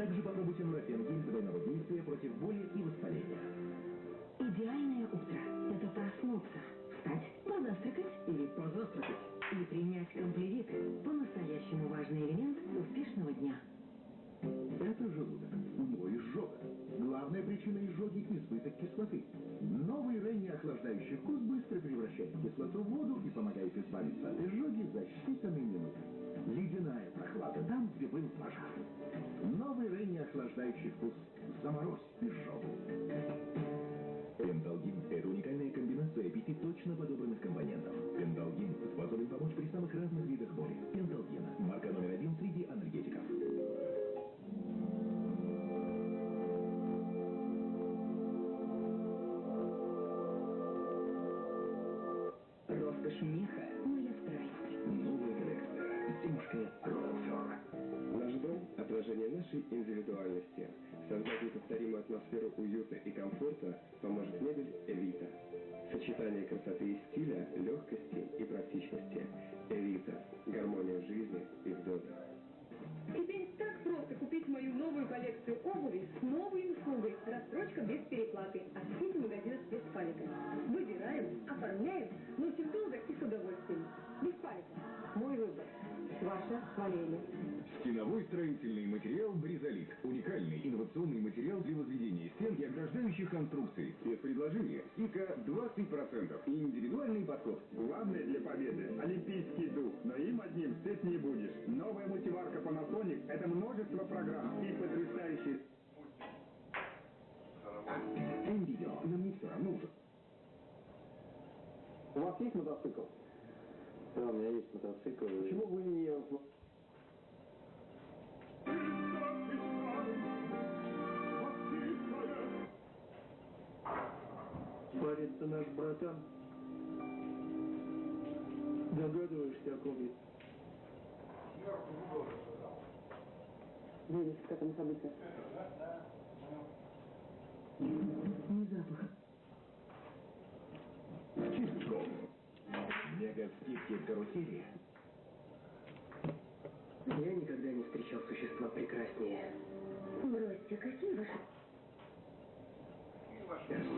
Также попробуйте нурофен гель двойного действия против боли и воспаления. Идеальное утро – это проснуться, встать, позавтракать или позавтракать и принять комплевит – по-настоящему важный элемент успешного дня. Это желудок, но изжога. Главная причина изжоги – избыток кислоты. Новый Ренни охлаждающий вкус быстро превращает кислоту в воду и помогает избавиться от изжоги за считанные минуты. Ледяная прохлада там, где был пожар. Новый Ренни охлаждающий вкус. Заморозь изжогу. Пенталгин – это уникальная комбинация пяти точно подобранных компонентов. Пенталгин способен помочь при самых разных видах боли. Пенталгин – марка номер один среди анальгетиков. Роскошь меха – Роуфер. Наш дом – отражение нашей индивидуальности. Создать неповторимую атмосферу уюта и комфорта поможет мебель «Эвита». Сочетание красоты и стиля, легкости и практичности. «Эвита» – гармония жизни и в. Теперь так просто купить мою новую коллекцию обуви с новой услугой. Рассрочка без переплаты. От сети магазина спецпалика. Выбираем, оформляем, носим Валерия. Стеновой строительный материал «Бризолит». Уникальный инновационный материал для возведения стен и ограждающих конструкций. Спецпредложение. Скидка 20%. И индивидуальный подход. Главное для победы – олимпийский дух, но им одним сыт не будешь. Новая мультиварка Panasonic – это множество программ и потрясающие М-видео. Нам не все равно уже. У вас есть мотоцикл? Да, у меня есть мотоцикл. Почему вы не... Парень-то наш братан. Догадываешься, о ком я? Веришь, к этому событию? Не запах. Чистко. Мега скидки в карусели. Я никогда не встречал существа прекраснее. Бросьте, какие ваши...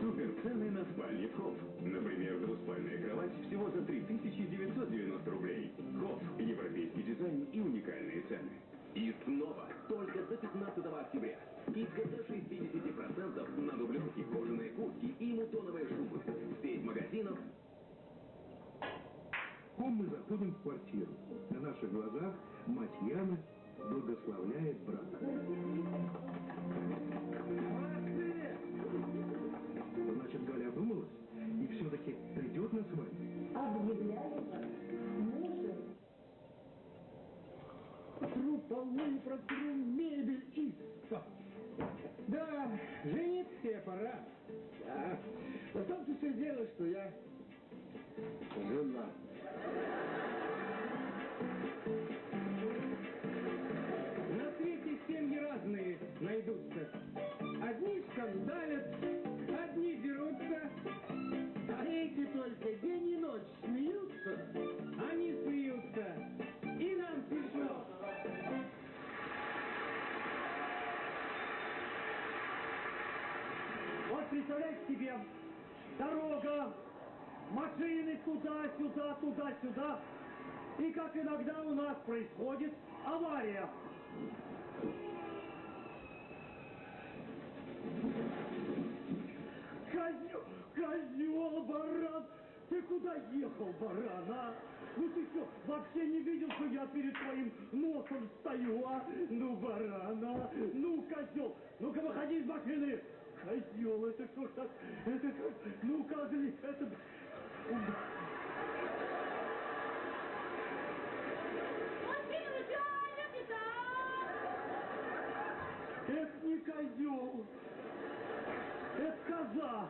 Супер цены на спальни Хофф. Например, двуспальная кровать всего за 3990 рублей. Хофф. Европейский дизайн и уникальные цены. И снова, только до 15 октября. Скидка до 60% на дубленки, кожаные куртки и мутоновые шубы. Сеть магазинов Ком мы заходим в квартиру. На наших глазах мать Яны благословляет брата. Значит, Галя одумалась и все-таки придет на свадьбу. Протру полы, протру мебель и... Да, жениться пора. Да. На том-то все дело, что я жена. Найдутся. Одни скандалят, одни дерутся, а эти только день и ночь смеются. Они смеются, и нам смешно. Вот представляете себе, дорога, машины туда-сюда, туда-сюда. И как иногда у нас происходит авария. Козел, козел, баран! Ты куда ехал, баран, а? Ну ты что, вообще не видел, что я перед твоим носом стою, а? Ну, баран, а? Ну, козел, ну-ка выходи из машины! Козел, это что ж так? Это что? Ну, козли, это... Это не козел. Это коза.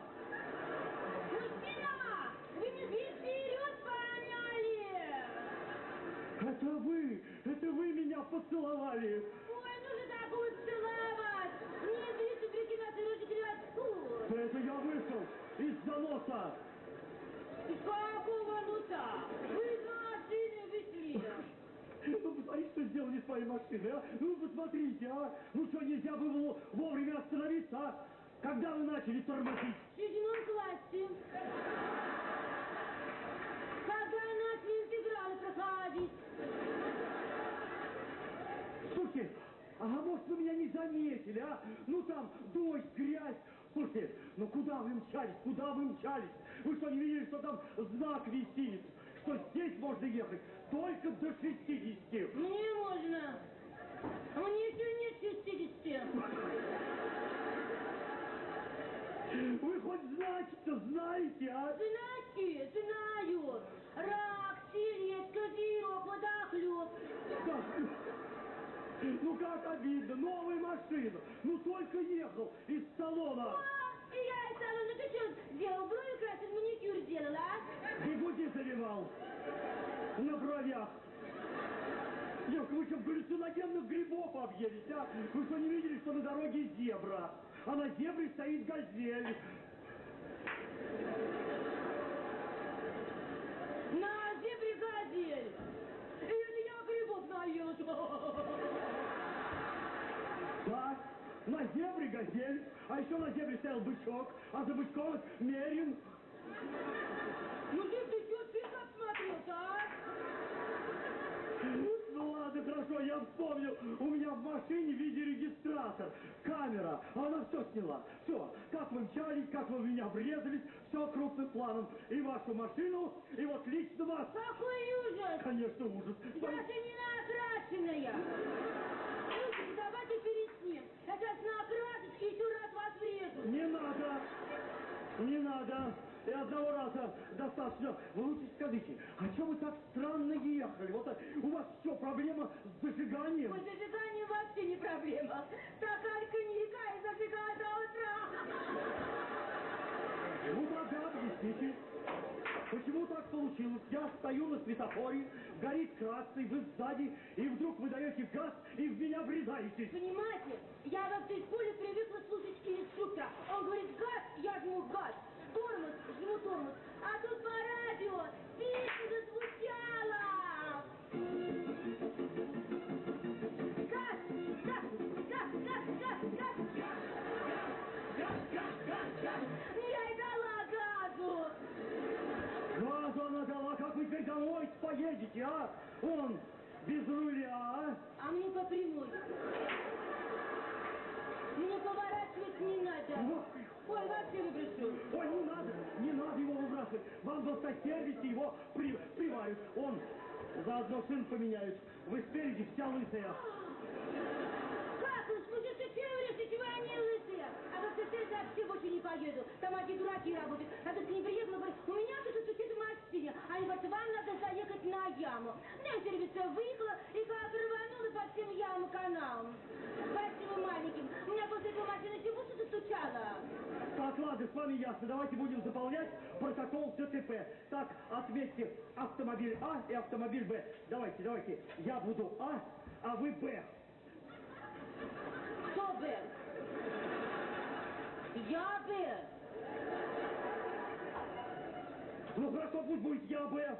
Вы, это вы меня поцеловали. Ой, ну же такую целовать! Не видите, прикидаться руки кривотку! Это я вышел из заноса. Из какого носа? Вы из машины вышли! Ну, говорить, что сделали с моей машиной, а? Ну, посмотрите, а? Ну, что, нельзя было вовремя остановиться, а? Когда вы начали тормозить? В седьмом классе. Когда начали интегралы проходить. Слушайте, а может вы меня не заметили, а? Ну там дождь, грязь. Слушайте, ну куда вы мчались, куда вы мчались? Вы что, не видели, что там знак висит? Что здесь можно ехать только до 60. Мне можно. А мне еще нет 60. Вы хоть знаки-то знаете, а? Знаки, знаю. Рак, сиретка, дирок, водохлеб. Ну как обидно, новая машина. Ну только ехал из салона. И я из салона, ты что, делал брови красил, маникюр делала, а? Бегуди заливал. На бровях. Девка, вы что, галлюциногенных грибов объелись, а? Вы что, не видели, что на дороге зебра? А на зебре стоит газель. На зебре газель. И это я грибов наелась. Да, на зебре газель, а еще на зебре стоял бычок, а за бычком мерин. Ну ты, ты что, ты смотрелся, а? Ну ладно, хорошо, я вспомнил. У меня в машине видеорегистратор, камера, а она все сняла. Все, как вы мчались, как вы в меня врезались, все крупным планом. И вашу машину, и вот лично вас. Какой ужас! Конечно, ужас. Я же не накрашенная. Слушайте, давайте переснем. Я сейчас на еще раз вас врежу. Не надо, не надо. И одного раза достаточно. Вы лучше скажите, а что вы так странно ехали? Вот так, у вас что, проблема с зажиганием? Ой, зажигание вообще не проблема. Стакан коньяка и зажигаю до утра. Ну тогда объясните, почему так получилось? Я стою на светофоре, горит красный, вы сзади, и вдруг вы даете газ и в меня врезаетесь. Понимаете, я в автошколе привыкла слушать инструктора. Домой поедете, а? Он без руля, а? А мне по прямой. Мне поворачивать не надо. Вот. Ой, вообще выброшу. Ой, не надо, не надо его выбрасывать. Вам в автосервисе его при, приварят. Он заодно сын поменяют. Вы спереди вся лысая. Как уж, же все врежете, вы они лысые. А в автосервис я вообще больше не поеду. Там одни дураки работают. Я тут к ним приехала, говорю, у меня тут сусед в машине. Они говорят, вам надо заехать на яму. На сервиса выехала и как рванула по всем ямам каналам. И маленьким. У меня после этого машина всего что застучала. Так, ладно, с вами ясно. Давайте будем заполнять протокол ДТП. Так, отметьте автомобиль А и автомобиль Б. Давайте, давайте. Я буду А, а вы Б. Кто Б? Я Б. Ну хорошо, пусть будет я Б.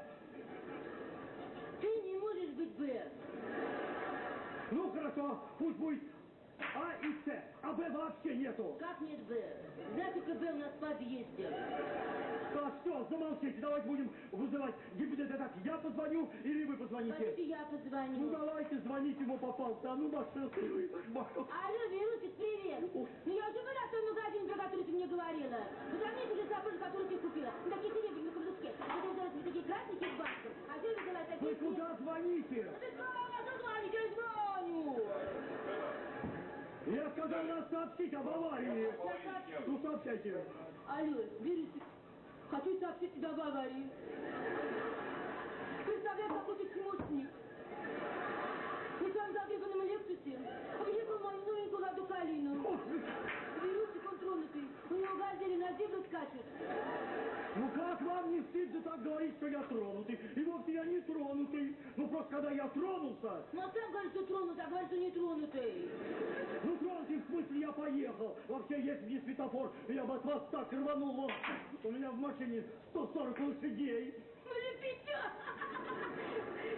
Ты не можешь быть Б. Ну хорошо, пусть будет А и С. А Б вообще нету. Как нет Б? Как Б у нас в подъезде? Так, все, замолчите. Давайте будем вызывать ГИБДД. Так, я позвоню или вы позвоните? Хотите, я Ну позвоню. давайте, звоните, ему попался. А ну, машина. Алло, Верусик, привет. Ну я уже была в том магазине, про который ты мне говорила. Позвоните за сапожи, которые ты купила. На такие серебряные каблучки. Это взяла себе такие красненькие с бантом. А ты взяла такие... Вы куда звоните? Ну ты что, звоните, я звоню. Я сказал нас сообщить об аварии. Ну сообщайте. Алло, Верусик, хочу сообщить тебе об аварии. Представляешь, какой ты чмошник. Мы с вами в загребанном Лексусе объехал мою новенькую Ладу Калину. Верусик, он тронутый. У него газели на зебру скачет. Ну как вам не стыдно так говорить, что я тронутый? И вовсе я не тронутый. Ну просто когда я тронулся, Ну, а сам говорит, что тронутый, а говорит, что не тронутый я поехал. Вообще, есть не светофор, я бы от вас так рванул. У меня в машине 140 лошадей. Ну не печет.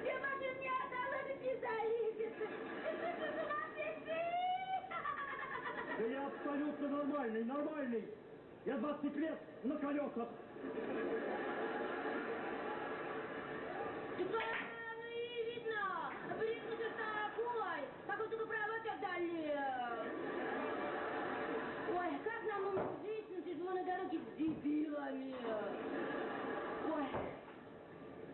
Я машину не отдал, ты не залезет. Да я абсолютно нормальный, нормальный. Я 20 лет на колесах. Да, ну и видно. блин, ну ты такой. Какой только провод отдали. Дебилами. Ой,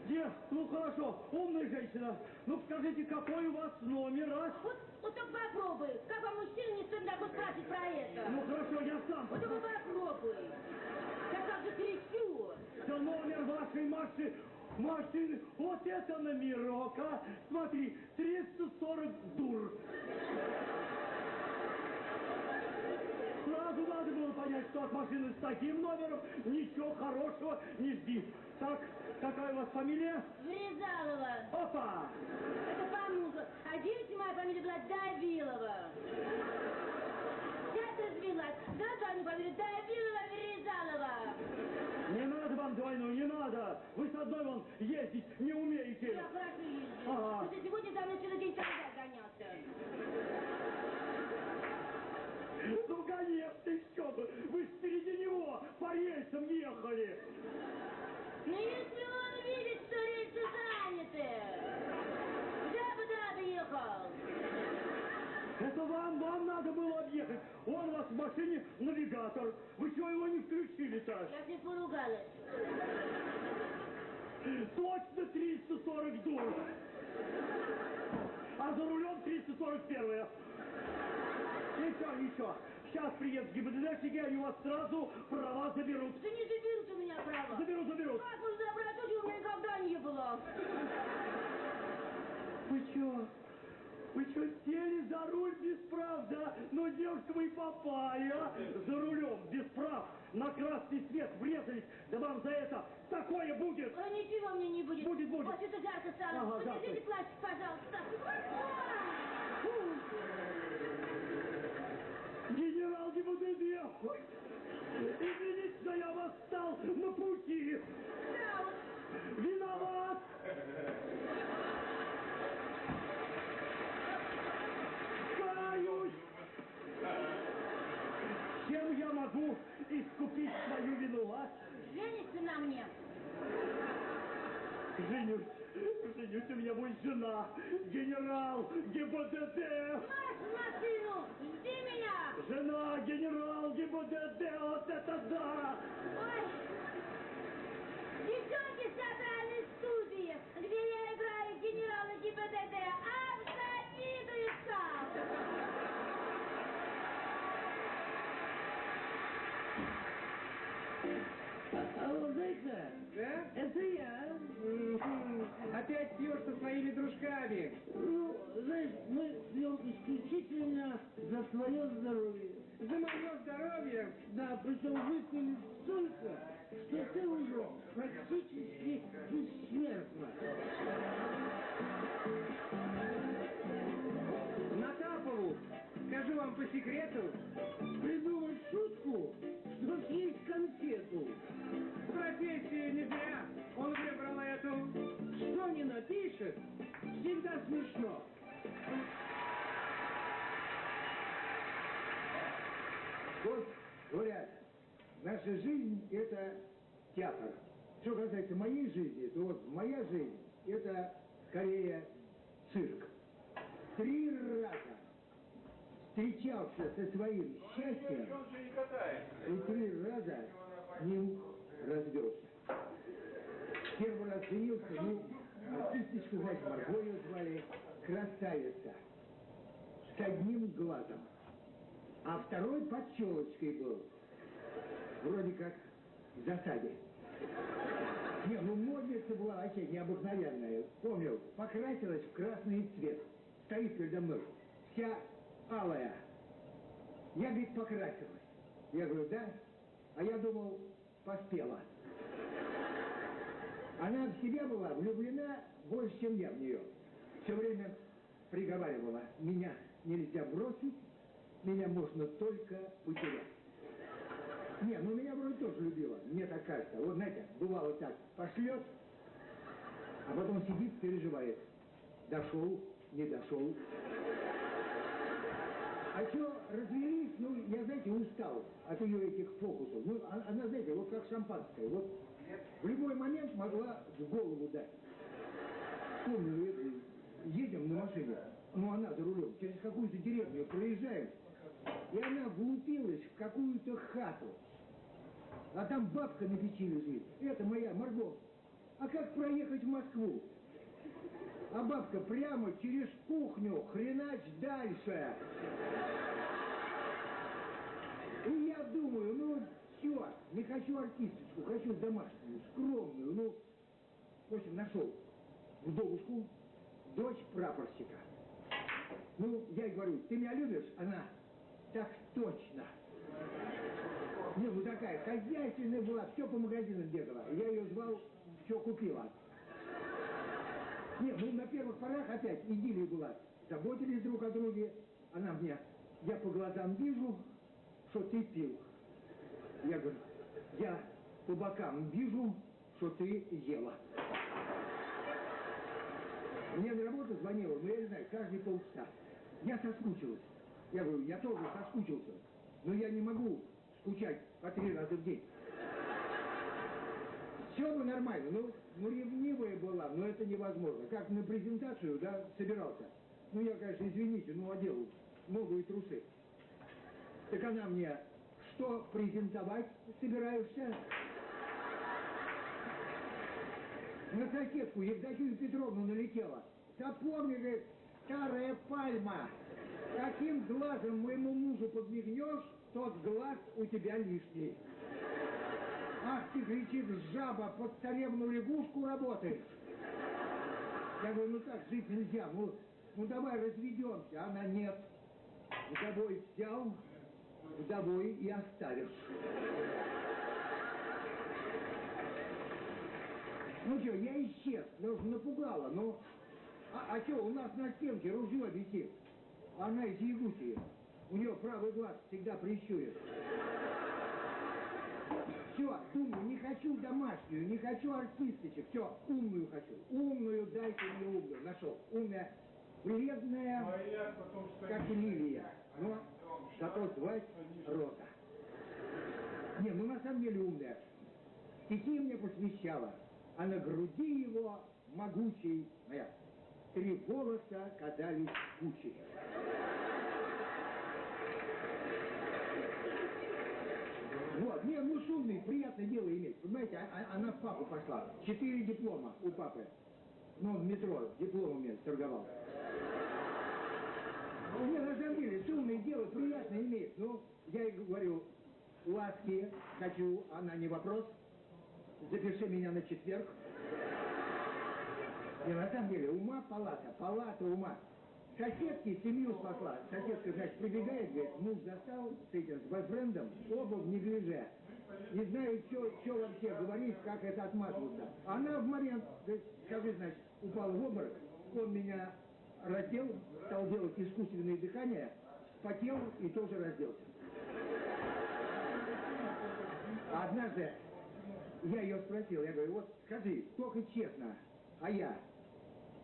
Где? Ну хорошо, умная женщина. Ну скажите, какой у вас номер, а? вот, вот только попробуй. Как вам мужчина не такой спрашивать про это? Ну хорошо, я сам Вот только попробуй. Я как же кричу. Да номер вашей машины, машины, вот это номерок, а? Смотри, 340 дур. Сразу надо было понять, что от машины с таким номером ничего хорошего не жди. Так, какая у вас фамилия? Врезалова. Опа! Это мужу. А девичья моя фамилия была Давилова. Я развелась. Да, двойную фамилию Давилова Врезалова. Не надо вам двойную, не надо! Вы с одной вон ездить не умеете! Я хорошо по рельсам ехали! Ну, если он видит, что рельсы заняты. Я бы да доехал. Это вам, вам надо было объехать! Он у вас в машине навигатор! Вы чего его не включили-то? Я ним поругалась. Точно 340 дур! А за рулем 341 Ничего, ничего. Сейчас приедут ГИБДДшники, они у вас сразу права заберут. Да не заберут у меня право. Заберут, заберут. Как можно забрать чего у меня никогда не было? Вы чё? Вы чё, сели за руль без прав, да? Ну, девушка, вы попали, а? За рулем, без прав, на красный свет врезались. Да вам за это такое будет! А ничего мне не будет. Будет, будет. Вот это жарко стало. Ага, Подержите жарко. плащик, пожалуйста. Генерал ГИБДД! Извините, что я вас стал на пути! Да, вот Виноват! Каюсь! Чем я могу искупить свою вину, а? женишься на мне. Женюсь, женюсь, у меня будет жена, генерал ГИБДД! Марш машину, жди меня. Жена, генерал ГИБДД, вот это да! Ой. Девчонки с театральной студии, где я играю генерала ГИБДД, обзавидуются. Алло, зайка, Да? это я. Мгм. Опять пьешь со своими дружками. Ну, знаешь, мы пьем исключительно за свое здоровье. За мое здоровье. Да, причем выпили столько, что ты уже практически Вот, говорят, наша жизнь – это театр. Что касается моей жизни, то вот моя жизнь – это скорее цирк. Три раза встречался со своим счастьем и три раза ним развелся. Первый раз женился, ну, артистичку, знаете, Марго ее звали, красавица, с одним глазом. А второй под челочкой был. Вроде как в засаде. Не, ну модница была вообще необыкновенная. Помню, покрасилась в красный цвет. Стоит передо мной. Вся алая. Я, говорит, покрасилась. Я говорю, да? А я думал, поспела. Она в себя была влюблена больше, чем я в нее. Все время приговаривала, меня нельзя бросить, меня можно только потерять. Не, ну меня вроде тоже любила, мне так кажется. Вот знаете, бывало так, пошлет, а потом сидит, переживает. Дошел, не дошел. А что, развелись, ну, я, знаете, устал от ее этих фокусов. Ну, а- она, знаете, вот как шампанское. Вот в любой момент могла в голову дать. Помню, едем на машине, ну, она за рулем, через какую-то деревню проезжаем, и она влупилась в какую-то хату. А там бабка на печи лежит. Это моя, Марго. А как проехать в Москву? А бабка прямо через кухню, хренач дальше. И я думаю, ну все, не хочу артисточку, хочу домашнюю, скромную, ну, в общем, нашел вдовушку, дочь прапорщика. Ну, я ей говорю, ты меня любишь? Она, так точно. Не, ну такая хозяйственная была, все по магазинам бегала. Я ее звал, все купила. Не, ну на первых порах опять идиллия была. Заботились друг о друге. Она мне, я по глазам вижу, что ты пил. Я говорю, я по бокам вижу, что ты ела. Мне на работу звонила, ну я не знаю, каждые полчаса. Я соскучилась. Я говорю, я тоже соскучился. Но я не могу скучать по три раза в день. Все бы нормально, ну, ну ревнивая была, но это невозможно. Как на презентацию, да, собирался. Ну я, конечно, извините, ну одел новые трусы. Так она мне, что презентовать собираешься? На соседку Евдокию Петровну налетела. Запомни, говорит, старая пальма. Каким глазом моему мужу подмигнешь, тот глаз у тебя лишний. Ах ты, кричит, жаба, под царевну лягушку работаешь. Я говорю, ну так жить нельзя, ну, ну давай разведемся. Она нет. Вдовой взял, вдовой и оставишь. Ну что, я исчез, ну, напугала, ну... А, а что, у нас на стенке ружье висит. Она из Якутии. У нее правый глаз всегда прищурен. Все, думаю, не хочу домашнюю, не хочу артисточек. Все, умную хочу. Умную, дайте мне умную. Нашел. Умная, бледная, как лилия. Но зато звать Роза. Не, ну на самом деле умная. Стихи мне посвящала. А на груди его могучей, моя, три волоса катались кучей. Вот, не, ну шумный, приятное дело иметь. Понимаете, а- а- она в папу пошла. Четыре диплома у папы. Ну, в метро дипломами торговал. Не, на самом деле, шумное дело приятно иметь. Ну, я ей говорю, ласки хочу, она не вопрос. Запиши меня на четверг. Не, на самом деле, ума палата, палата ума. Соседки семью спасла. Соседка, значит, прибегает, говорит, муж застал с этим, с бойфрендом, оба в неглиже. Не знаю, что вообще говорить, как это отмазываться. Она в момент, говорит, скажи, значит, упал в обморок, он меня раздел, стал делать искусственное дыхание, потел и тоже разделся. Однажды я ее спросил, я говорю, вот скажи, только честно, а я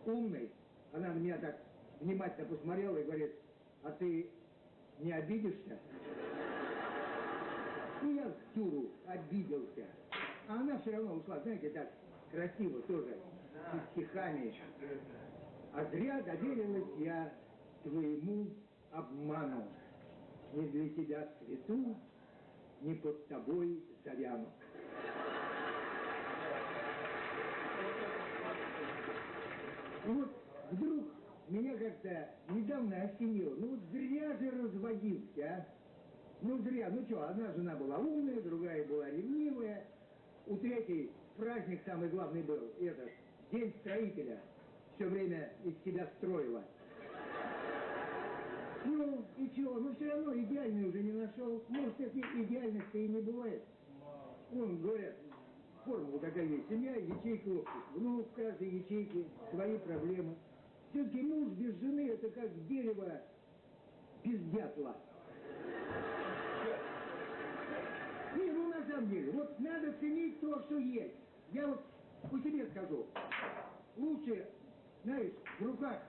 умный? Она на меня так внимательно посмотрела и говорит, а ты не обидишься? И я в тюру обиделся. А она все равно ушла, знаете, так красиво тоже, с стихами. А зря доверилась я твоему обману. Не для тебя цвету, не под тобой завяну. Вот вдруг меня как-то недавно осенило. Ну вот зря же разводился, а. Ну зря, ну что, одна жена была умная, другая была ревнивая. У третьей праздник самый главный был, это, День строителя. Все время из себя строила. Ну, и чего, ну все равно идеальный уже не нашел. Может, этой идеальности и не бывает. Вон, говорят, формула такая есть. Семья, ячейка общества. Ну, в каждой ячейке свои проблемы. Все-таки муж без жены это как дерево без дятла. Не, ну на самом деле, вот надо ценить то, что есть. Я вот по себе скажу. Лучше, знаешь, в руках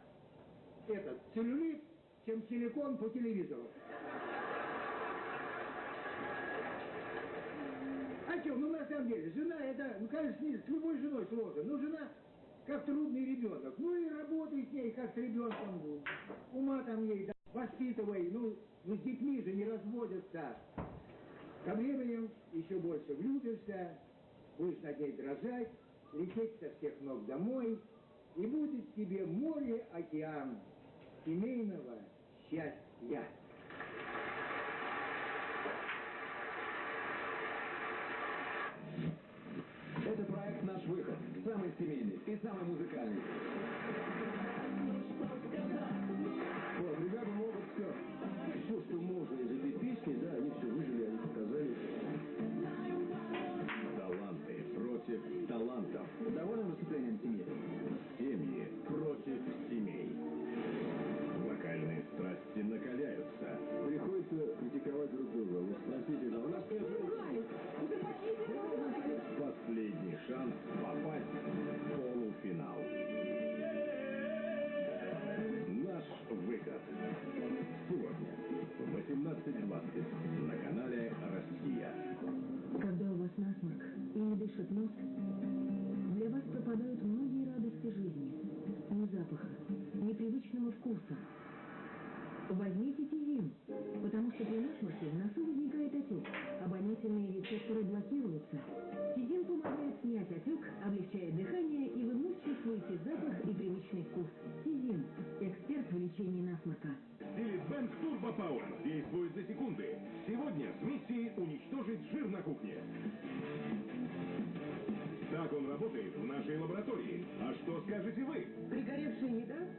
этот целлюлит, чем силикон по телевизору. Что, ну на самом деле, жена это, ну, конечно, с любой женой сложно, но жена как трудный ребенок. Ну и работай с ней, как с ребенком. Ума там ей, да, воспитывай. Ну, ну с детьми же не разводятся. Со временем еще больше влюбишься, будешь над ней дрожать, лететь со всех ног домой, и будет тебе море-океан семейного счастья. Это проект «Наш выход». Самый семейный и самый музыкальный.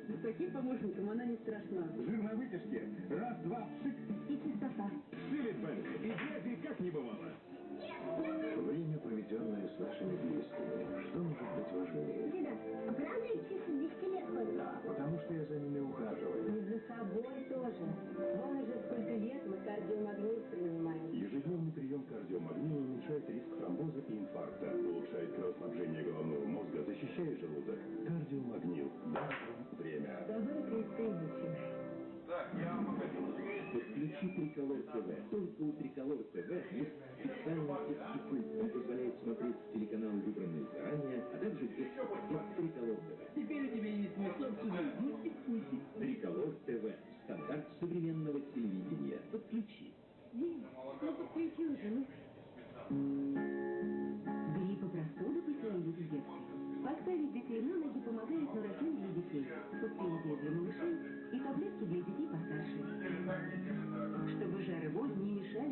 С таким помощником она не страшна. Жир на вытяжке. Раз, два, пшик. И чистота. Силитбэнк. И грязи как не бывало. Время, проведенное с нашими близкими. Что может быть важнее? Деда, а правда их чисто 200 лет ходят? Да, потому что я за ними ухаживаю. И за собой тоже. Подключи Триколор ТВ. Только у Триколор ТВ есть специальный детский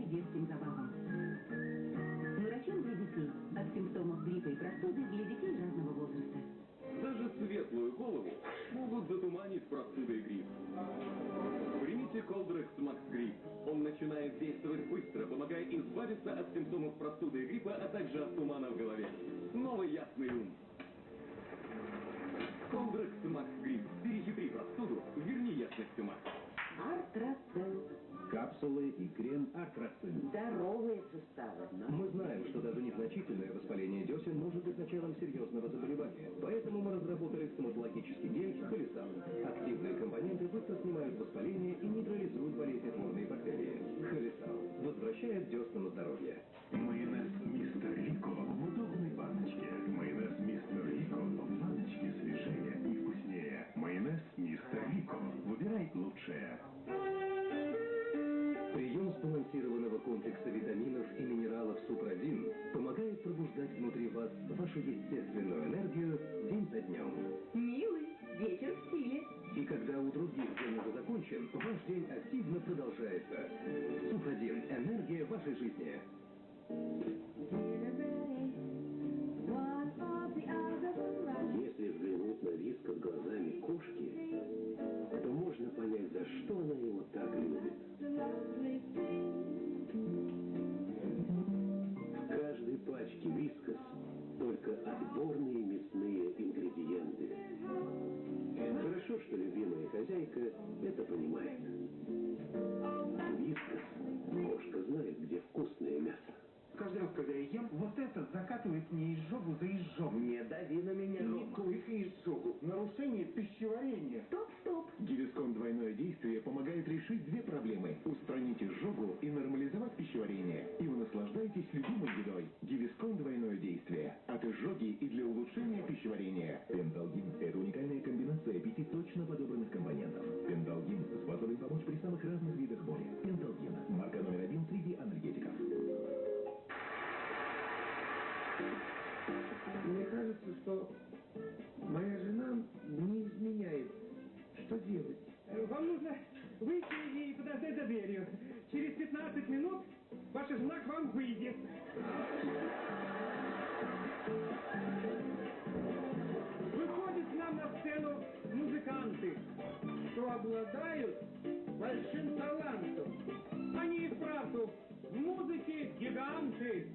детским забавам. Нурофен для детей. От симптомов гриппа и простуды для детей разного возраста. Даже светлую голову могут затуманить простуда и грипп. Примите Колдрекс Макс Грипп. Он начинает действовать быстро, помогая избавиться от симптомов простуды и гриппа, а также от тумана в голове. Новый ясный ум. Колдрекс Макс Грипп. Перехитри простуду, верни ясность ума. Артрацел. Капсулы и крем Артрацин. Здоровые суставы. Мы знаем, что даже незначительное воспаление десен может быть началом серьезного заболевания. Поэтому мы разработали стоматологический гель Холесал. Активные компоненты быстро снимают воспаление и нейтрализуют болезнетворные бактерии. Холесал возвращает десна на здоровье. Майонез Мистер Рико в удобной баночке. Майонез Мистер Рико в баночке свежее и вкуснее. Майонез Мистер Рико. Выбирай лучшее. Комплекса витаминов и минералов Супрадин помогает пробуждать внутри вас вашу естественную энергию день за днем. Милый, вечер в стиле. И когда у других день уже закончен, ваш день активно продолжается. Супрадин – энергия вашей жизни. впереди. Выходят нам на сцену музыканты, что обладают большим талантом. Они и правду в музыке гиганты.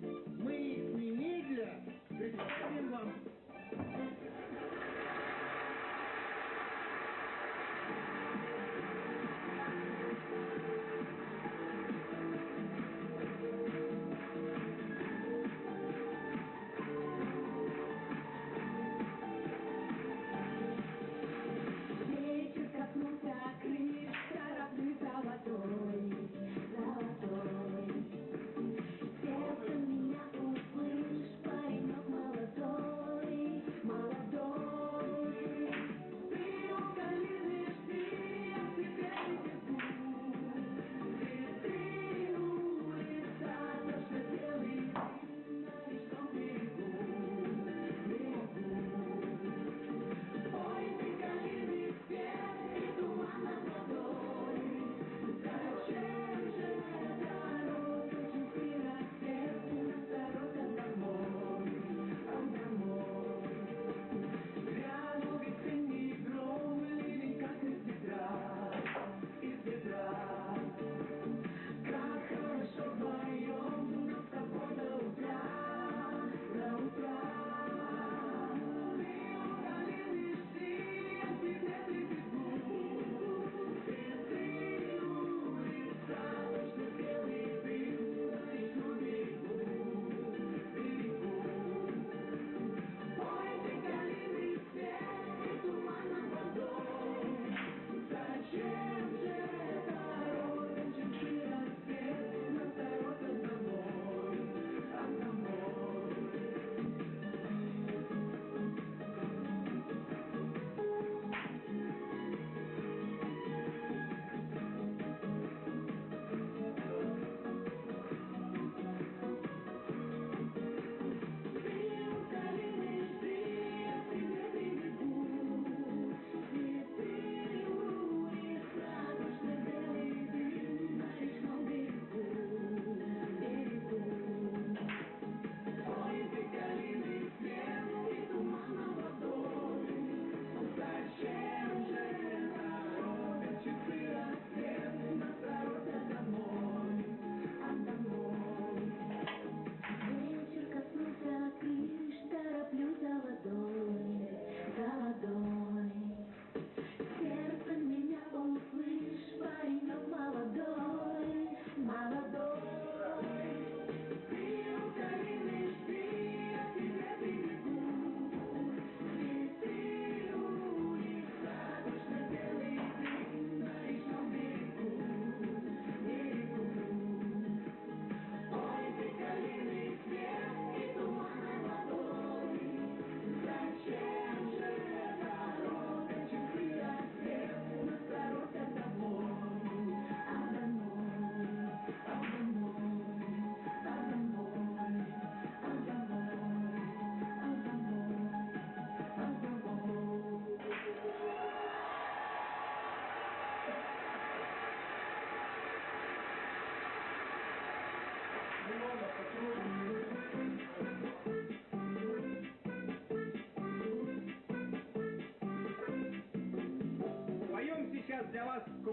Мы их немедля представим вам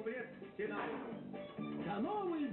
бред седан. До новой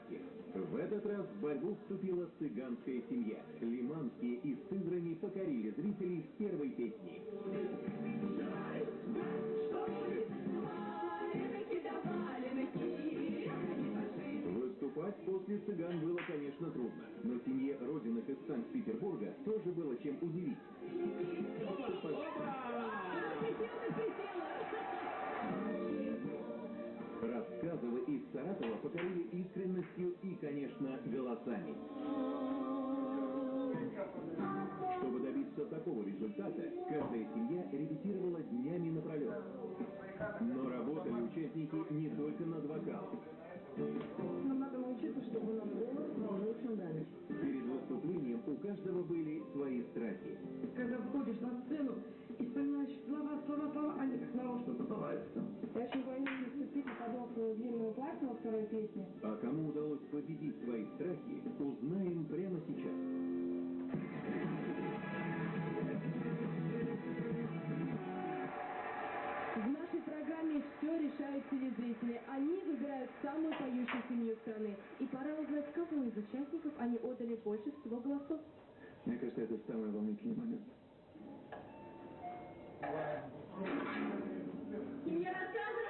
ярких. В этот раз в борьбу вступила цыганская семья. Лиманские из Сызрани покорили зрителей с первой песни. Выступать после цыган было, конечно, трудно, но семье Родиных из Санкт-Петербурга тоже было чем удивить. Покорили искренностью и, конечно, голосами. Чтобы добиться такого результата, каждая семья репетировала днями напролет. Но работали участники не только над вокалом. Нам надо научиться, чтобы наш голос на ночь. Перед выступлением у каждого были свои страхи. Когда выходишь на сцену и вспоминаешь слова, слова, слова, они как нарочно забываются. Подобную длинную платье во второй песне. А кому удалось победить свои страхи, узнаем прямо сейчас. В нашей программе все решают телезрители. Они выбирают самую поющую семью страны. И пора узнать, кому из участников они отдали больше всего голосов. Мне кажется, это самый волнительный момент. Семья рассказывает,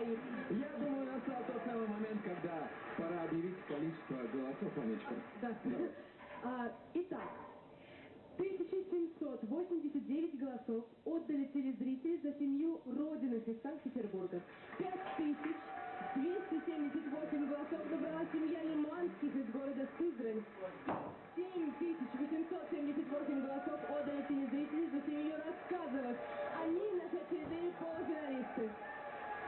своих. Я думаю, настал тот самый момент, когда пора объявить количество голосов, Анечка. Да. А, итак, 1789 голосов отдали телезрители за семью Родиных из Санкт-Петербурга. 5278 голосов набрала семья Лиманских из города Сызрань. 7878 голосов отдали телезрители за семью Рассказовых. Они наши очередные полуфиналисты.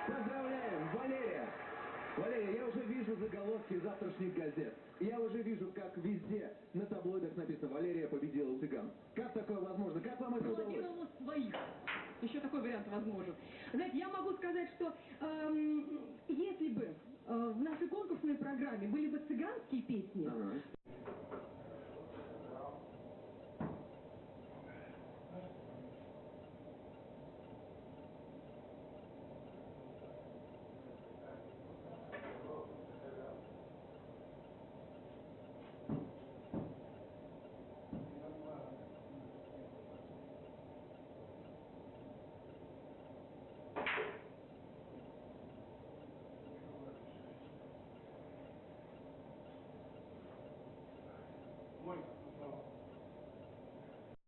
Поздравляем, Валерия! Валерия, я уже вижу заголовки завтрашних газет. Я уже вижу, как везде на таблоидах написано «Валерия победила цыган». Как такое возможно? Как вам это удалось? Своих. Еще такой вариант возможен. Знаете, я могу сказать, что эм, если бы э, в нашей конкурсной программе были бы цыганские песни,